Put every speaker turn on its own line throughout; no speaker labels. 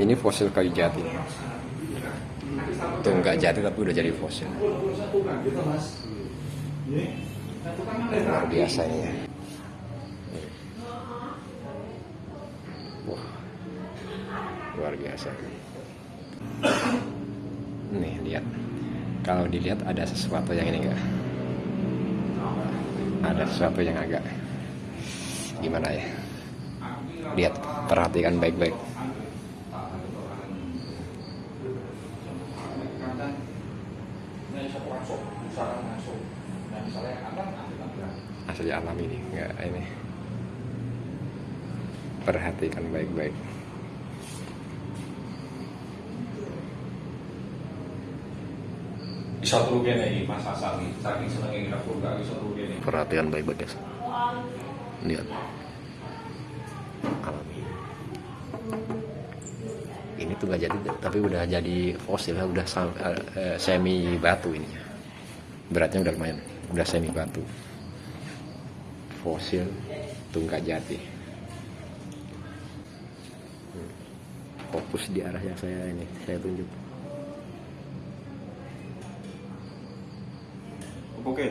Ini fosil kayu jati. Itu nggak jati tapi udah jadi fosil. Luar biasa ini. Wah, luar biasa. Nih lihat, kalau dilihat ada sesuatu yang ini enggak? Ada sesuatu yang agak gimana ya? Lihat, perhatikan baik-baik. Asli alam ini, enggak ini. Perhatikan baik-baik.
Bisa kene iki Mas Hasan iki. Saking senenge dapur gak bisa kene.
Perhatikan baik-baik guys. Lihat. Ini tuh nggak jadi, tapi udah jadi fosil, udah sam- eh, eh, semi batu ini. Beratnya udah lumayan, udah semi batu. Fosil tunggal jati. Fokus di arah yang saya ini, saya tunjuk.
Oke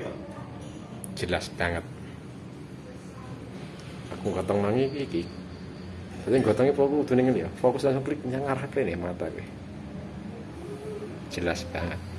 jelas banget aku gotong nangi iki iki jadi gotongnya fokus tuh ya. Fokus langsung klik yang arah ke nih mata gue jelas banget